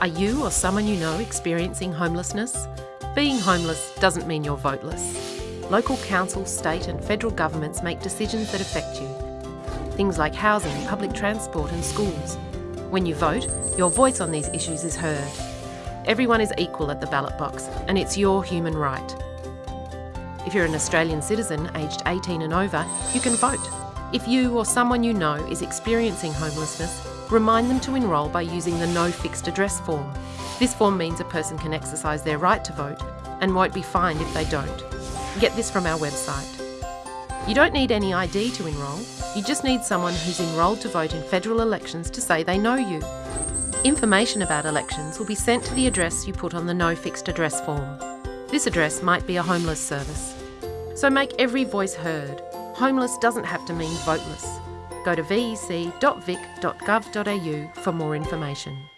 Are you or someone you know experiencing homelessness? Being homeless doesn't mean you're voteless. Local council, state and federal governments make decisions that affect you. Things like housing, public transport and schools. When you vote, your voice on these issues is heard. Everyone is equal at the ballot box and it's your human right. If you're an Australian citizen aged 18 and over, you can vote. If you or someone you know is experiencing homelessness, remind them to enrol by using the No Fixed Address form. This form means a person can exercise their right to vote and won't be fined if they don't. Get this from our website. You don't need any ID to enrol, you just need someone who's enrolled to vote in federal elections to say they know you. Information about elections will be sent to the address you put on the No Fixed Address form. This address might be a homeless service. So make every voice heard. Homeless doesn't have to mean voteless. Go to vec.vic.gov.au for more information.